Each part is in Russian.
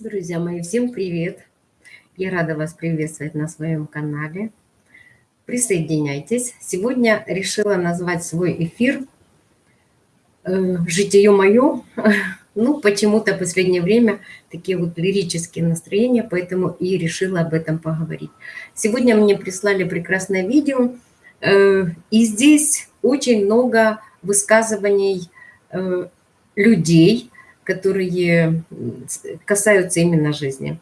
Друзья мои, всем привет! Я рада вас приветствовать на своем канале. Присоединяйтесь. Сегодня решила назвать свой эфир э, «Житие мое». Ну, почему-то в последнее время такие вот лирические настроения, поэтому и решила об этом поговорить. Сегодня мне прислали прекрасное видео, э, и здесь очень много высказываний э, людей, которые касаются именно жизни.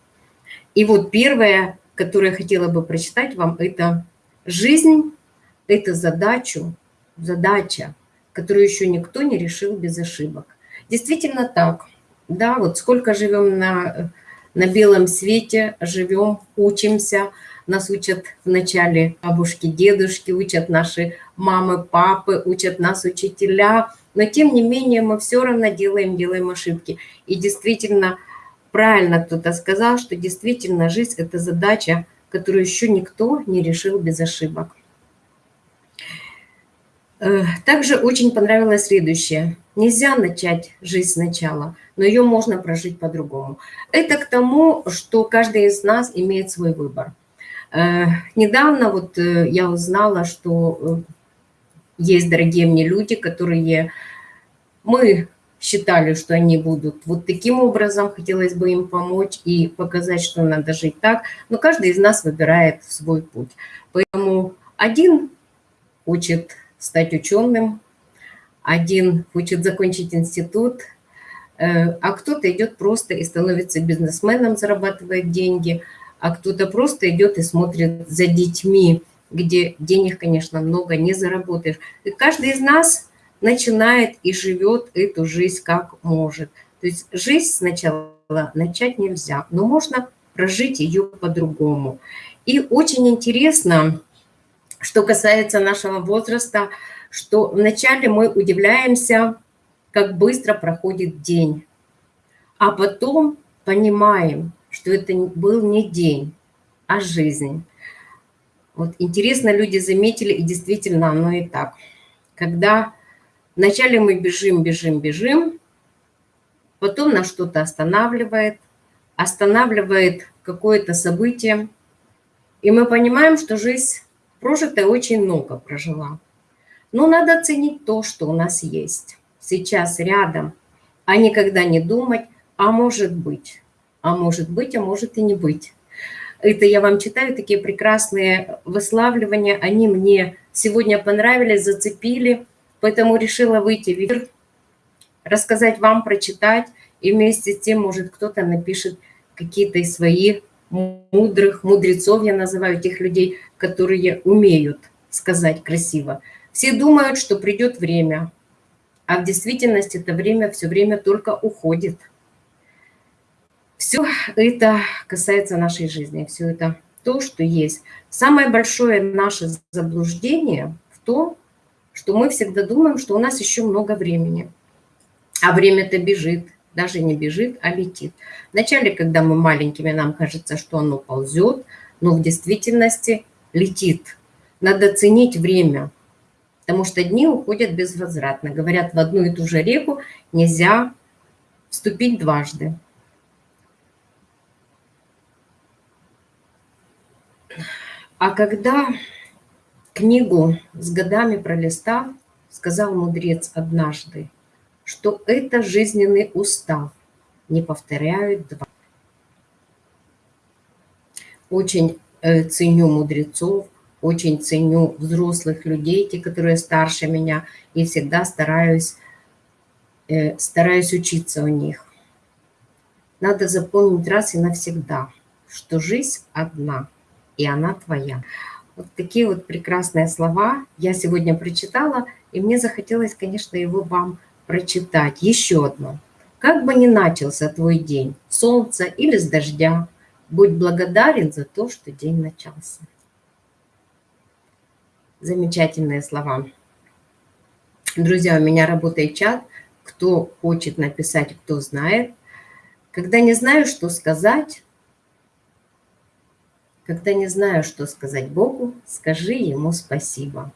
И вот первое, которое я хотела бы прочитать вам, это «Жизнь – это задачу, задача, которую еще никто не решил без ошибок». Действительно так. Да, вот сколько живем на, на белом свете, живем, учимся, нас учат вначале бабушки, дедушки, учат наши мамы, папы, учат нас учителя – но тем не менее мы все равно делаем, делаем ошибки. И действительно, правильно кто-то сказал, что действительно жизнь – это задача, которую еще никто не решил без ошибок. Э, также очень понравилось следующее. Нельзя начать жизнь сначала, но ее можно прожить по-другому. Это к тому, что каждый из нас имеет свой выбор. Э, недавно вот э, я узнала, что есть дорогие мне люди, которые мы считали, что они будут вот таким образом, хотелось бы им помочь и показать, что надо жить так, но каждый из нас выбирает свой путь. Поэтому один хочет стать ученым, один хочет закончить институт, э, а кто-то идет просто и становится бизнесменом, зарабатывает деньги, а кто-то просто идет и смотрит за детьми, где денег, конечно, много не заработаешь. И каждый из нас начинает и живет эту жизнь как может. То есть жизнь сначала начать нельзя, но можно прожить ее по-другому. И очень интересно, что касается нашего возраста, что вначале мы удивляемся, как быстро проходит день, а потом понимаем, что это был не день, а жизнь. Вот интересно, люди заметили, и действительно оно и так. Когда вначале мы бежим, бежим, бежим, потом нас что-то останавливает, останавливает какое-то событие, и мы понимаем, что жизнь прожитая очень много прожила. Но надо ценить то, что у нас есть сейчас рядом, а никогда не думать, а может быть, а может быть, а может и не быть. Это я вам читаю, такие прекрасные выславливания. Они мне сегодня понравились, зацепили, поэтому решила выйти в эфир, рассказать вам, прочитать. И вместе с тем, может, кто-то напишет какие-то из своих мудрых, мудрецов, я называю тех людей, которые умеют сказать красиво. Все думают, что придет время, а в действительности это время все время только уходит. Все это касается нашей жизни, все это то, что есть. Самое большое наше заблуждение в том, что мы всегда думаем, что у нас еще много времени. А время-то бежит, даже не бежит, а летит. Вначале, когда мы маленькими, нам кажется, что оно ползет, но в действительности летит. Надо ценить время, потому что дни уходят безвозвратно. Говорят, в одну и ту же реку нельзя вступить дважды. А когда книгу с годами пролистав, сказал мудрец однажды, что это жизненный устав, не повторяют два. Очень э, ценю мудрецов, очень ценю взрослых людей, те, которые старше меня, и всегда стараюсь, э, стараюсь учиться у них. Надо запомнить раз и навсегда, что жизнь одна – и она твоя. Вот такие вот прекрасные слова я сегодня прочитала, и мне захотелось, конечно, его вам прочитать. Еще одно. Как бы ни начался твой день, солнца или с дождя, будь благодарен за то, что день начался. Замечательные слова. Друзья, у меня работает чат. Кто хочет написать, кто знает. Когда не знаю, что сказать, когда не знаю, что сказать Богу, скажи Ему спасибо.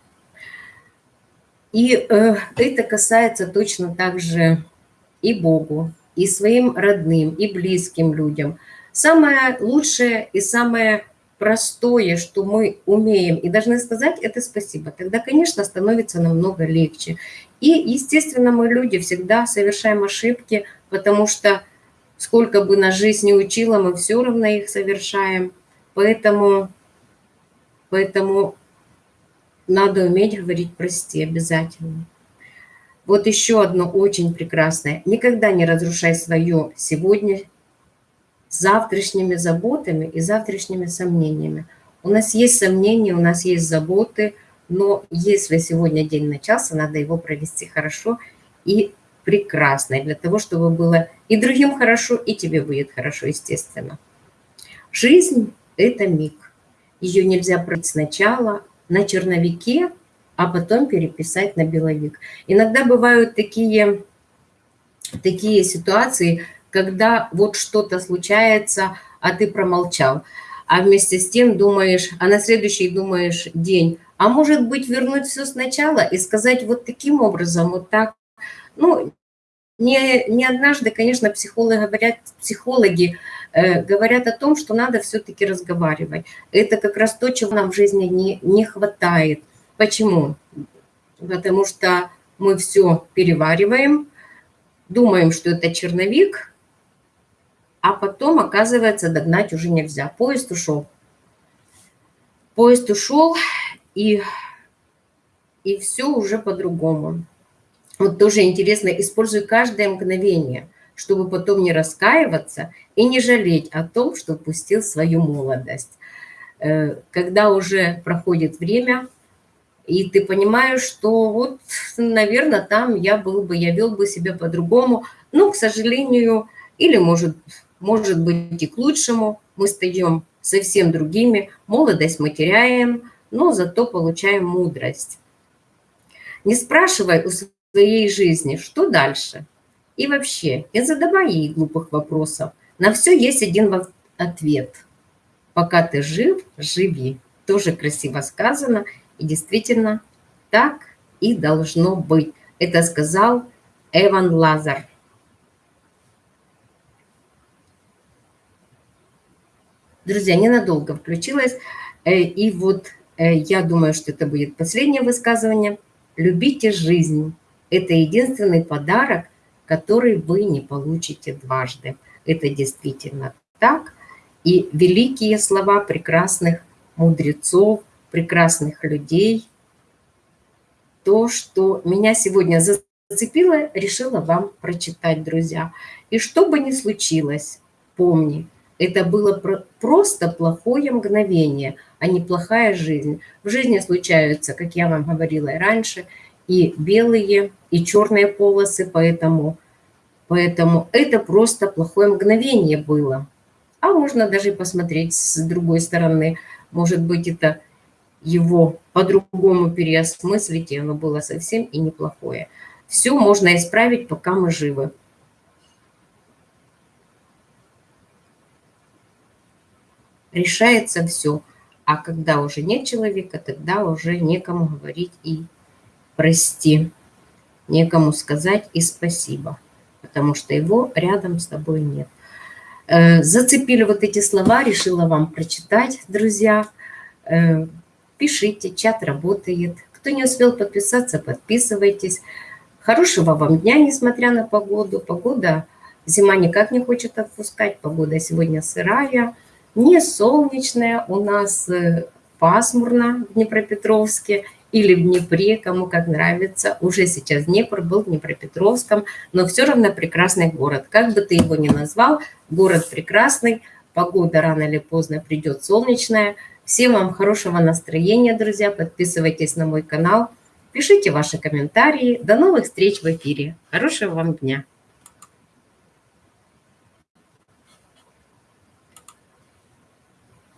И э, это касается точно так же и Богу, и своим родным, и близким людям. Самое лучшее и самое простое, что мы умеем и должны сказать, это спасибо. Тогда, конечно, становится намного легче. И, естественно, мы люди всегда совершаем ошибки, потому что сколько бы нас жизнь не учила, мы все равно их совершаем. Поэтому, поэтому надо уметь говорить «прости» обязательно. Вот еще одно очень прекрасное. Никогда не разрушай свое сегодня завтрашними заботами и завтрашними сомнениями. У нас есть сомнения, у нас есть заботы, но если сегодня день начался, надо его провести хорошо и прекрасно, для того, чтобы было и другим хорошо, и тебе будет хорошо, естественно. Жизнь – это миг. Ее нельзя пройти сначала на черновике, а потом переписать на беловик. Иногда бывают такие, такие ситуации, когда вот что-то случается, а ты промолчал. А вместе с тем думаешь, а на следующий думаешь день, а может быть вернуть все сначала и сказать вот таким образом, вот так. Ну, не, не однажды, конечно, психологи говорят, психологи э, говорят о том, что надо все-таки разговаривать. Это как раз то, чего нам в жизни не, не хватает. Почему? Потому что мы все перевариваем, думаем, что это черновик, а потом, оказывается, догнать уже нельзя. Поезд ушел. Поезд ушел, и, и все уже по-другому. Вот тоже интересно, используй каждое мгновение, чтобы потом не раскаиваться и не жалеть о том, что упустил свою молодость. Э, когда уже проходит время, и ты понимаешь, что вот, наверное, там я был бы, я вел бы себя по-другому, но, к сожалению, или, может, может быть и к лучшему. Мы стаем совсем другими, молодость мы теряем, но зато получаем мудрость. Не спрашивай у своей жизни, что дальше. И вообще, не задавай ей глупых вопросов. На все есть один ответ. Пока ты жив, живи. Тоже красиво сказано. И действительно, так и должно быть. Это сказал Эван Лазар. Друзья, ненадолго включилась. Э, и вот э, я думаю, что это будет последнее высказывание. Любите жизнь. Это единственный подарок, который вы не получите дважды. Это действительно так. И великие слова прекрасных мудрецов, прекрасных людей. То, что меня сегодня зацепило, решила вам прочитать, друзья. И что бы ни случилось, помни, это было просто плохое мгновение, а не плохая жизнь. В жизни случаются, как я вам говорила и раньше, и белые, и черные полосы, поэтому, поэтому это просто плохое мгновение было. А можно даже посмотреть с другой стороны. Может быть, это его по-другому переосмыслить, и оно было совсем и неплохое. Все можно исправить, пока мы живы. решается все. А когда уже нет человека, тогда уже некому говорить и прости, некому сказать и спасибо, потому что его рядом с тобой нет. Э, зацепили вот эти слова, решила вам прочитать, друзья. Э, пишите, чат работает. Кто не успел подписаться, подписывайтесь. Хорошего вам дня, несмотря на погоду. Погода, зима никак не хочет отпускать, погода сегодня сырая не солнечная, у нас э, пасмурно в Днепропетровске или в Днепре, кому как нравится. Уже сейчас Днепр был в Днепропетровском, но все равно прекрасный город. Как бы ты его ни назвал, город прекрасный, погода рано или поздно придет солнечная. Всем вам хорошего настроения, друзья, подписывайтесь на мой канал, пишите ваши комментарии. До новых встреч в эфире. Хорошего вам дня!